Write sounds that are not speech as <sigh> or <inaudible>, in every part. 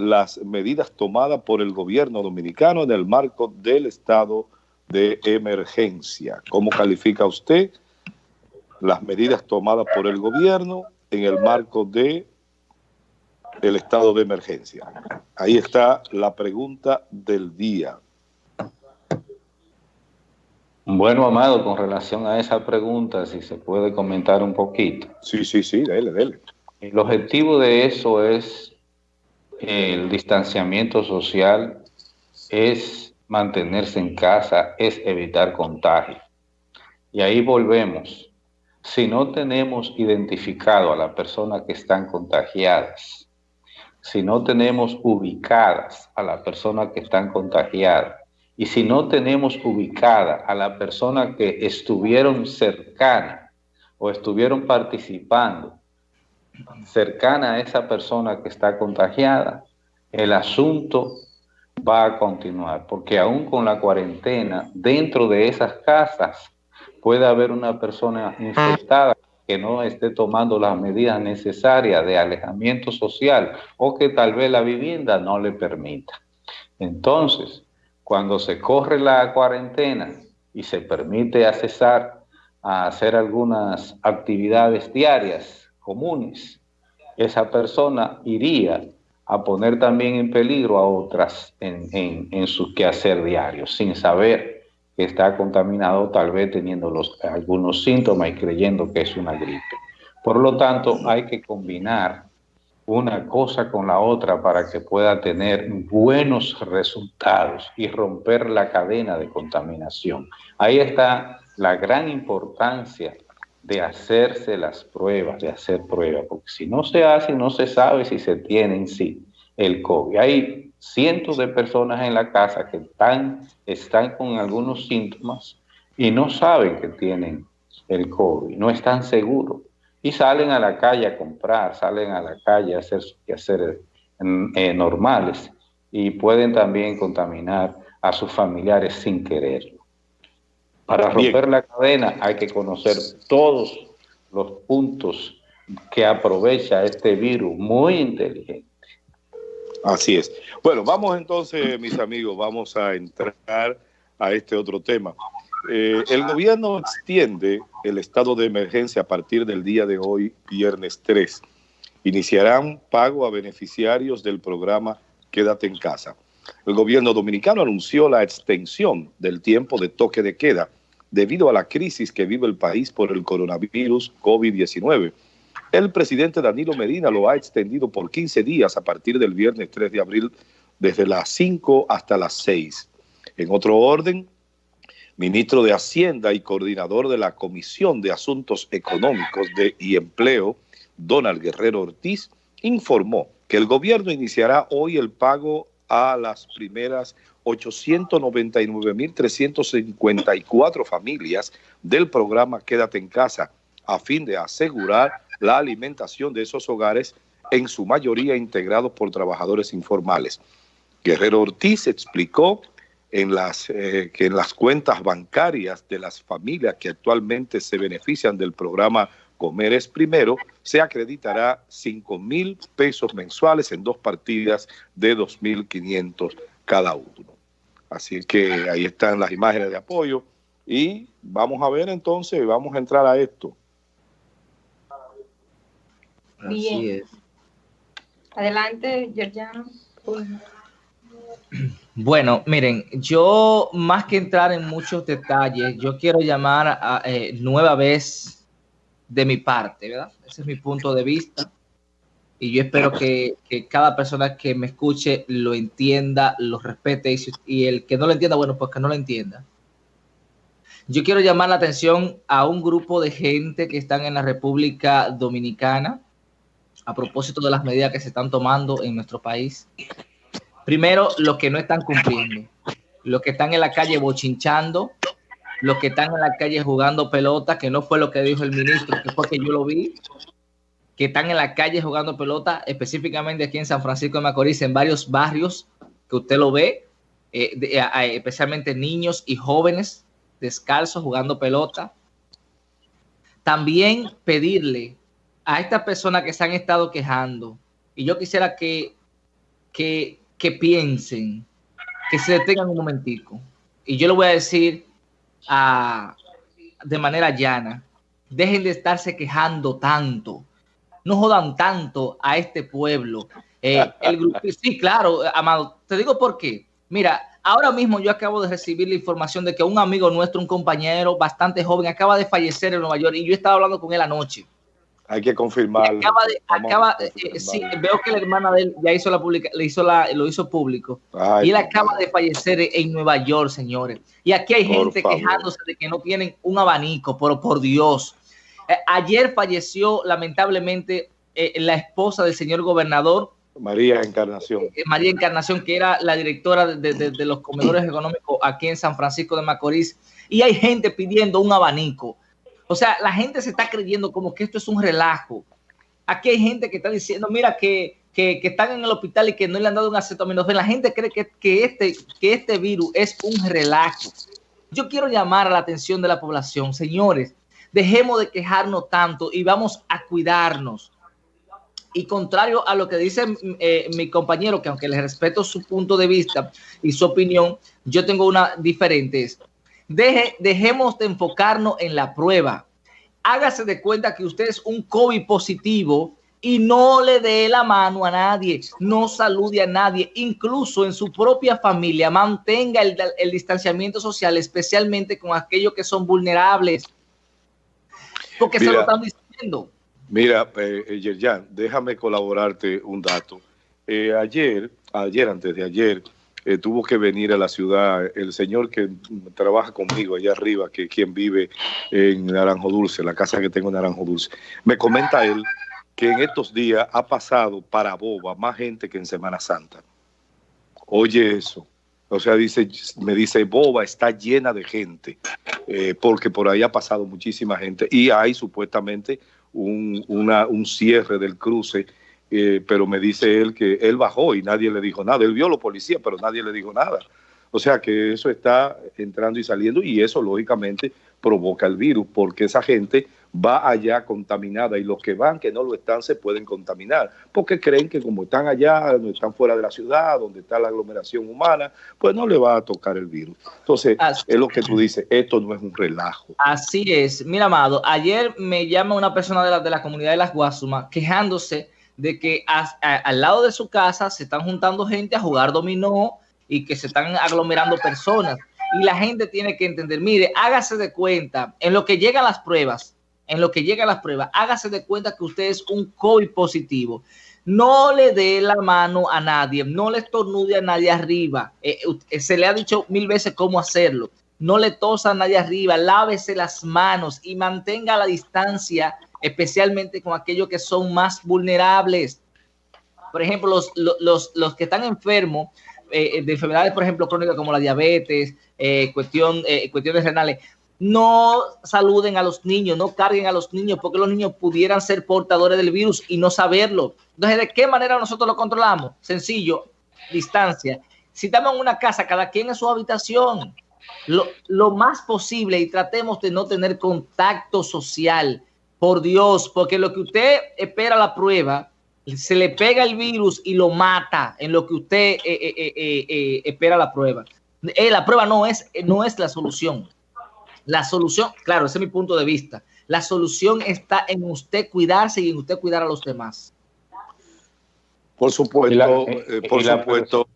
las medidas tomadas por el gobierno dominicano en el marco del estado de emergencia. ¿Cómo califica usted las medidas tomadas por el gobierno en el marco de el estado de emergencia? Ahí está la pregunta del día. Bueno, Amado, con relación a esa pregunta, si se puede comentar un poquito. Sí, sí, sí, dele, dele. El objetivo de eso es el distanciamiento social, es mantenerse en casa, es evitar contagio. Y ahí volvemos. Si no tenemos identificado a las personas que están contagiadas, si no tenemos ubicadas a las personas que están contagiadas, y si no tenemos ubicada a la persona que estuvieron cercana o estuvieron participando cercana a esa persona que está contagiada, el asunto va a continuar, porque aún con la cuarentena, dentro de esas casas puede haber una persona infectada que no esté tomando las medidas necesarias de alejamiento social o que tal vez la vivienda no le permita. Entonces, cuando se corre la cuarentena y se permite accesar a hacer algunas actividades diarias comunes, esa persona iría a poner también en peligro a otras en, en, su quehacer diario, sin saber que está contaminado, tal vez teniendo algunos síntomas y creyendo que es una gripe. Por lo tanto, hay que combinar una cosa con la otra para que pueda tener buenos resultados y romper la cadena de contaminación. Ahí está la gran importancia de hacerse las pruebas, de hacer pruebas, porque si no se hace, no se sabe si se tiene en sí el COVID. Hay cientos de personas en la casa que están, están con algunos síntomas y no saben que tienen el COVID, no están seguros y salen a la calle a comprar, salen a la calle a hacer sus quehaceres eh, normales y pueden también contaminar a sus familiares sin quererlo. Para romper la cadena hay que conocer todos los puntos que aprovecha este virus muy inteligente. Así es. Bueno, vamos entonces, mis amigos, vamos a entrar a este otro tema. Eh, el gobierno extiende el estado de emergencia a partir del día de hoy, viernes 3. Iniciarán pago a beneficiarios del programa Quédate en casa. El gobierno dominicano anunció la extensión del tiempo de toque de queda debido a la crisis que vive el país por el coronavirus COVID-19. El presidente Danilo Medina lo ha extendido por 15 días a partir del viernes 3 de abril desde las 5 hasta las 6. En otro orden, ministro de Hacienda y coordinador de la Comisión de Asuntos Económicos de y Empleo, Donald Guerrero Ortiz, informó que el gobierno iniciará hoy el pago a las primeras 899.354 familias del programa Quédate en Casa, a fin de asegurar la alimentación de esos hogares, en su mayoría integrados por trabajadores informales. Guerrero Ortiz explicó en las, eh, que en las cuentas bancarias de las familias que actualmente se benefician del programa Comer es Primero, se acreditará 5 mil pesos mensuales en dos partidas de 2.500 cada uno. Así que ahí están las imágenes de apoyo y vamos a ver entonces, vamos a entrar a esto. Bien. Adelante, Georgiano. Bueno, miren, yo más que entrar en muchos detalles, yo quiero llamar a, eh, nueva vez de mi parte, ¿verdad? Ese es mi punto de vista. Y yo espero que, cada persona que me escuche lo entienda, lo respete y, el que no lo entienda, bueno, pues que no lo entienda. Yo quiero llamar la atención a un grupo de gente que están en la República Dominicana a propósito de las medidas que se están tomando en nuestro país Primero, los que no están cumpliendo, los que están en la calle bochinchando, los que están en la calle jugando pelota, que no fue lo que dijo el ministro, que fue que yo lo vi, que están en la calle jugando pelota, específicamente aquí en San Francisco de Macorís, en varios barrios que usted lo ve, eh, especialmente niños y jóvenes descalzos jugando pelota. También pedirle a estas personas que se han estado quejando, y yo quisiera que que, que piensen, que se detengan un momentico. Y yo le voy a decir a, de manera llana, dejen de estarse quejando tanto, no jodan tanto a este pueblo. Eh, el grupo, sí, claro, Amado, te digo por qué. Mira, ahora mismo yo acabo de recibir la información de que un amigo nuestro, un compañero bastante joven, acaba de fallecer en Nueva York y yo estaba hablando con él anoche. Hay que confirmarlo. Acaba de, acaba, eh, sí, veo que la hermana de él ya hizo la publica, le hizo la, lo hizo público. Ay, y él acaba de fallecer en Nueva York, señores. Y aquí hay gente favor. quejándose de que no tienen un abanico, pero por Dios. Eh, ayer falleció lamentablemente eh, la esposa del señor gobernador. María Encarnación. Eh, María Encarnación, que era la directora de, de, de los comedores económicos aquí en San Francisco de Macorís. Y hay gente pidiendo un abanico o sea, la gente se está creyendo como que esto es un relajo. Aquí hay gente que está diciendo, mira, que, que, que están en el hospital y que no le han dado un acetaminofén. La gente cree que, que, este, que este virus es un relajo. Yo quiero llamar a la atención de la población. Señores, dejemos de quejarnos tanto y vamos a cuidarnos. Y contrario a lo que dice eh, mi compañero, que aunque le respeto su punto de vista y su opinión, yo tengo una diferente. Deje, dejemos de enfocarnos en la prueba. Hágase de cuenta que usted es un COVID positivo y no le dé la mano a nadie, no salude a nadie, incluso en su propia familia, mantenga el, el distanciamiento social, especialmente con aquellos que son vulnerables. Porque mira, se lo están diciendo. Mira, eh, Yerjan, déjame colaborarte un dato. Eh, ayer, ayer, antes de ayer, eh, tuvo que venir a la ciudad el señor que trabaja conmigo allá arriba, que quien vive en Naranjo Dulce, la casa que tengo en Naranjo Dulce. Me comenta él que en estos días ha pasado para Boba más gente que en Semana Santa. Oye eso. O sea, dice, me dice, Boba está llena de gente, eh, porque por ahí ha pasado muchísima gente y hay supuestamente un, un cierre del cruce eh, pero me dice él que él bajó y nadie le dijo nada. Él vio a los policías, pero nadie le dijo nada. O sea que eso está entrando y saliendo y eso lógicamente provoca el virus porque esa gente va allá contaminada y los que van que no lo están se pueden contaminar porque creen que como están allá, están fuera de la ciudad, donde está la aglomeración humana, pues no le va a tocar el virus. Entonces, Así es lo que tú dices, esto no es un relajo. Así es. Mira, Amado, ayer me llama una persona de la, de la comunidad de las Guasumas quejándose de que a, a, al lado de su casa se están juntando gente a jugar dominó y que se están aglomerando personas. Y la gente tiene que entender, mire, hágase de cuenta, en lo que llegan las pruebas, en lo que llegan las pruebas, hágase de cuenta que usted es un COVID positivo. No le dé la mano a nadie, no le estornude a nadie arriba. Eh, eh, se le ha dicho mil veces cómo hacerlo. No le tosa a nadie arriba, lávese las manos y mantenga la distancia especialmente con aquellos que son más vulnerables. Por ejemplo, los, los, los que están enfermos eh, de enfermedades, por ejemplo, crónicas como la diabetes, eh, cuestión, eh, cuestiones renales, no saluden a los niños, no carguen a los niños, porque los niños pudieran ser portadores del virus y no saberlo. Entonces, ¿de qué manera nosotros lo controlamos? Sencillo, distancia. Si estamos en una casa, cada quien en su habitación, lo, lo más posible y tratemos de no tener contacto social por Dios, porque lo que usted espera la prueba, se le pega el virus y lo mata en lo que usted eh, eh, eh, eh espera la prueba. Eh, la prueba no es, no es la solución. La solución, claro, ese es mi punto de vista. La solución está en usted cuidarse y en usted cuidar a los demás. Por supuesto, la, por supuesto.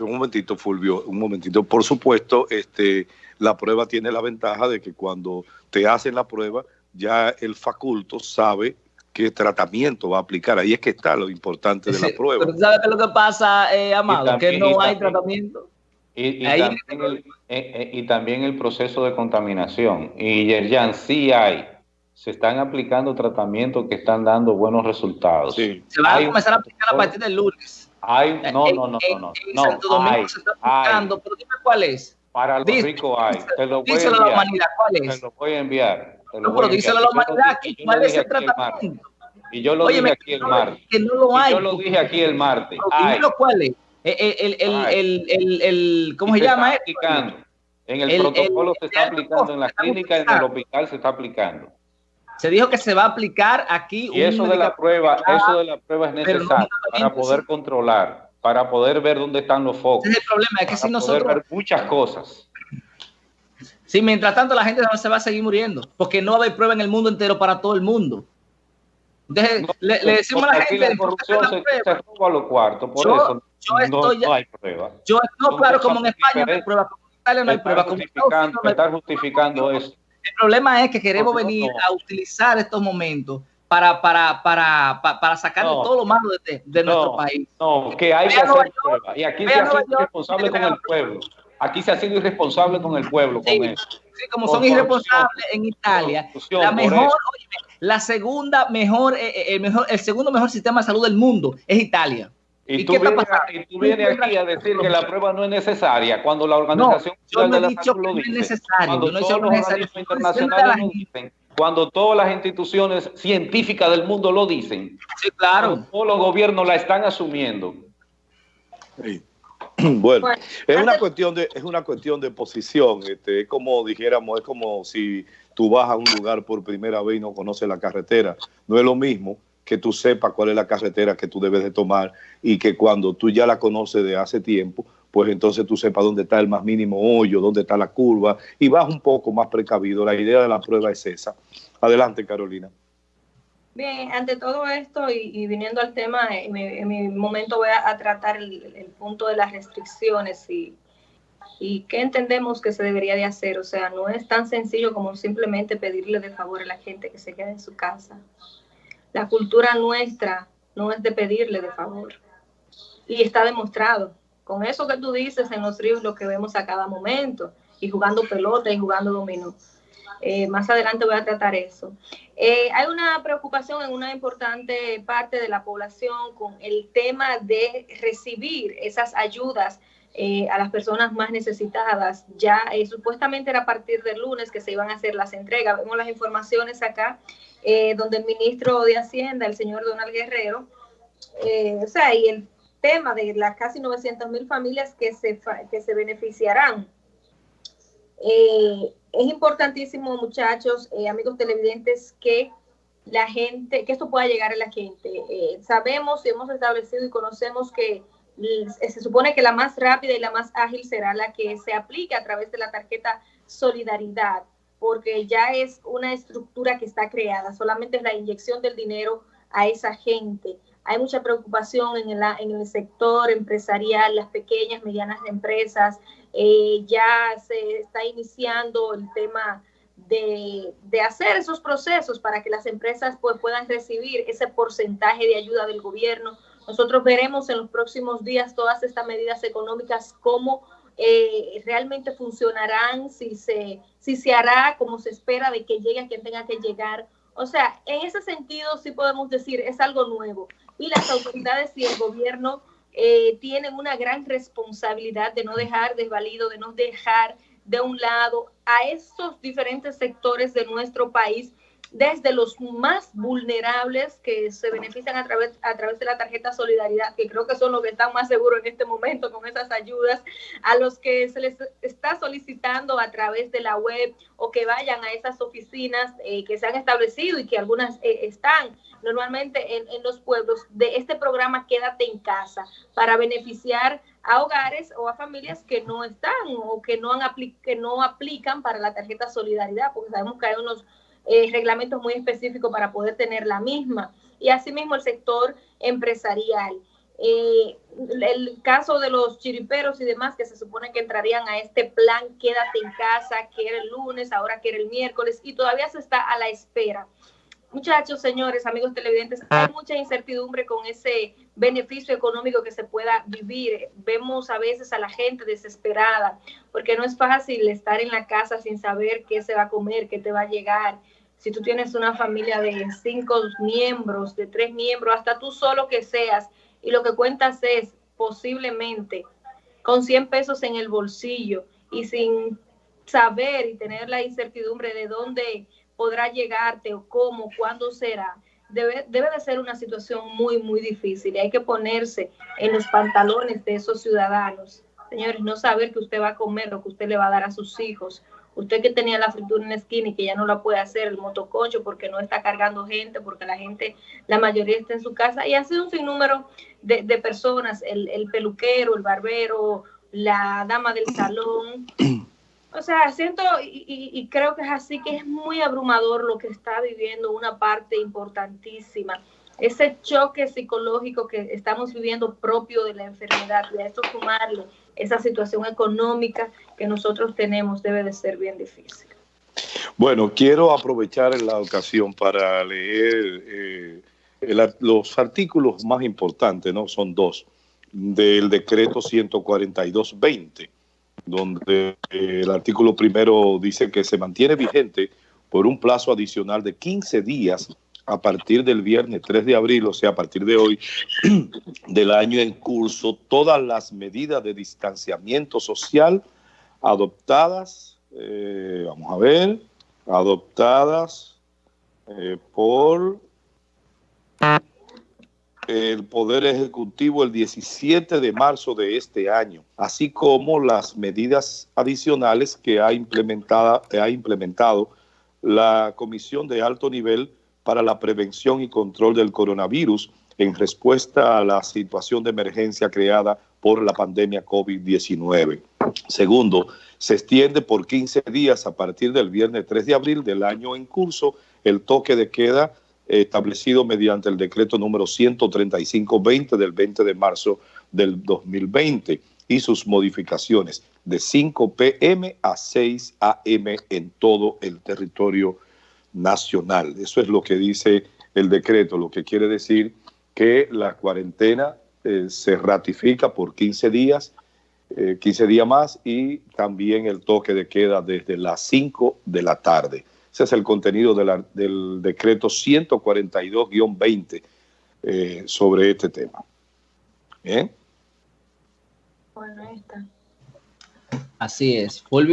un momentito, Fulvio, un momentito. Por supuesto, este, la prueba tiene la ventaja de que cuando te hacen la prueba, ya el faculto sabe qué tratamiento va a aplicar. Ahí es que está lo importante de la prueba. Pero ¿sabes qué es lo que pasa, eh, Amado? También, que no hay tratamiento. Y, y, también el, eh, eh, y, también el, proceso de contaminación. Y Yerjan, sí hay. Se están aplicando tratamientos que están dando buenos resultados. Sí. Se van a comenzar a aplicar a partir del lunes. Hay, no, no, no, no, no. No, Santo Domingo hay, se está aplicando, hay. pero dime cuál es. Para los Dice, ricos hay. Te lo voy a enviar. La humanidad, ¿cuál es? Te lo voy a enviar. No, pero díselo a la humanidad, ¿cuál es el tratamiento? Y yo lo Oye, dije aquí el martes. Que no lo hay. yo lo dije aquí el martes. Cuál es. El, el, el, el, el, ¿Cómo se, se llama? Aplicando. En el, protocolo se está aplicando, en la clínica, en el hospital se está aplicando. Se dijo que se va a aplicar aquí. Y eso de la prueba, eso de la prueba es necesario para poder controlar, para poder ver dónde están los focos. Es el problema, es que si nosotros... Ver muchas cosas. Sí, mientras tanto la gente no se va a seguir muriendo, porque no va a haber prueba en el mundo entero para todo el mundo. Entonces, le, decimos a la gente... La corrupción se, se, roba los cuartos, por eso yo estoy, no, hay prueba. Yo, no, claro, como en España no hay prueba, como en Italia no hay prueba. Como justificando, no justificando eso. El problema es que queremos venir a utilizar estos momentos para, para, para, para, sacarle todo lo malo de, de nuestro país. No, que hay que hacer prueba. Y aquí se ha sido irresponsable con el pueblo. Aquí se ha sido irresponsable con el pueblo. Sí, con eso. sí como son irresponsables en Italia, la mejor, oye, la segunda mejor, eh, eh, el mejor, el segundo mejor sistema de salud del mundo es Italia. Y, tú, vienes, y tú vienes aquí a decir que la prueba no es necesaria cuando la Organización no, yo no he dicho que no es necesario. Cuando no todos los organismos internacionales lo dicen, cuando todas las instituciones científicas del mundo lo dicen, sí, claro. todos los gobiernos la están asumiendo. Sí. <clears throat> Bueno, es una cuestión de es una cuestión de posición. Este, es como dijéramos, es como si tú vas a un lugar por primera vez y no conoces la carretera. No es lo mismo que tú sepas cuál es la carretera que tú debes de tomar y que cuando tú ya la conoces de hace tiempo, pues entonces tú sepas dónde está el más mínimo hoyo, dónde está la curva y vas un poco más precavido. La idea de la prueba es esa. Adelante, Carolina. Bien, ante todo esto y, viniendo al tema, en mi, momento voy a, tratar el, punto de las restricciones y, y qué entendemos que se debería de hacer. O sea, no es tan sencillo como simplemente pedirle de favor a la gente que se quede en su casa. La cultura nuestra no es de pedirle de favor. Y está demostrado. Con eso que tú dices en los ríos, lo que vemos a cada momento, y jugando pelota y jugando dominó. Eh, más adelante voy a tratar eso. Eh, hay una preocupación en una importante parte de la población con el tema de recibir esas ayudas eh, a las personas más necesitadas. Ya supuestamente era a partir del lunes que se iban a hacer las entregas. Vemos las informaciones acá eh, donde el ministro de Hacienda, el señor Donald Guerrero, eh, o sea, y el tema de las casi 900 mil familias que se, que se beneficiarán. Eh, es importantísimo, muchachos, amigos televidentes, que la gente, que esto pueda llegar a la gente. sabemos y hemos establecido y conocemos que se supone que la más rápida y la más ágil será la que se aplique a través de la tarjeta Solidaridad porque ya es una estructura que está creada, solamente es la inyección del dinero a esa gente. Hay mucha preocupación en en el sector empresarial, las pequeñas, medianas empresas. Eh, ya se está iniciando el tema de, de, hacer esos procesos para que las empresas pues, puedan recibir ese porcentaje de ayuda del gobierno. Nosotros veremos en los próximos días todas estas medidas económicas, cómo eh, realmente funcionarán, si se, si se hará como se espera de que llegue a quien tenga que llegar. O sea, en ese sentido sí podemos decir, es algo nuevo. Y las autoridades y el gobierno eh, tienen una gran responsabilidad de no dejar desvalido, de no dejar de un lado a estos diferentes sectores de nuestro país desde los más vulnerables que se benefician a través, a través de la tarjeta Solidaridad, que creo que son los que están más seguros en este momento con esas ayudas, a los que se les está solicitando a través de la web o que vayan a esas oficinas eh, que se han establecido y que algunas eh, están normalmente en, en, los pueblos de este programa Quédate en casa para beneficiar a hogares o a familias que no están o que no, han que no aplican para la tarjeta Solidaridad, porque sabemos que hay unos eh, reglamentos muy específicos para poder tener la misma. Y asimismo el sector empresarial. Eh, el caso de los chiriperos y demás que se supone que entrarían a este plan quédate en casa, que era el lunes, ahora que era el miércoles, y todavía se está a la espera. Muchachos, señores, amigos televidentes, hay mucha incertidumbre con ese beneficio económico que se pueda vivir. Vemos a veces a la gente desesperada, porque no es fácil estar en la casa sin saber qué se va a comer, qué te va a llegar, si tú tienes una familia de cinco miembros, de tres miembros, hasta tú solo que seas, y lo que cuentas es posiblemente con 100 pesos en el bolsillo y sin saber y tener la incertidumbre de dónde podrá llegarte o cómo, cuándo será, debe, debe de ser una situación muy, muy difícil y hay que ponerse en los pantalones de esos ciudadanos. Señores, no saber que usted va a comer lo que usted le va a dar a sus hijos usted que tenía la fritura en la esquina y que ya no la puede hacer, el motoconcho porque no está cargando gente, porque la gente, la mayoría está en su casa, y ha sido un sinnúmero de, de personas, el, el peluquero, el barbero, la dama del salón. <clears throat> O sea, siento y, y, creo que es así que es muy abrumador lo que está viviendo una parte importantísima. Ese choque psicológico que estamos viviendo propio de la enfermedad y a esto sumarle esa situación económica que nosotros tenemos debe de ser bien difícil. Bueno, quiero aprovechar la ocasión para leer eh, los artículos más importantes, ¿no? Son dos del decreto 142-20, donde el artículo primero dice que se mantiene vigente por un plazo adicional de 15 días a partir del viernes 3 de abril, o sea, a partir de hoy, <clears throat> del año en curso, todas las medidas de distanciamiento social adoptadas, eh, vamos a ver, adoptadas eh, por el Poder Ejecutivo el 17 de marzo de este año, así como las medidas adicionales que ha, implementada, ha implementado la Comisión de Alto Nivel para la Prevención y Control del Coronavirus en respuesta a la situación de emergencia creada por la pandemia COVID-19. Segundo, se extiende por 15 días a partir del viernes 3 de abril del año en curso el toque de queda establecido mediante el decreto número 135-20 del 20 de marzo del 2020 y sus modificaciones de 5 pm a 6 am en todo el territorio nacional. Eso es lo que dice el decreto, lo que quiere decir que la cuarentena eh, se ratifica por 15 días, 15 eh, días más y también el toque de queda desde las 5 de la tarde. Ese es el contenido del decreto 142-20 eh, sobre este tema. Bien. Bueno, ahí está. Así es. Fulvio.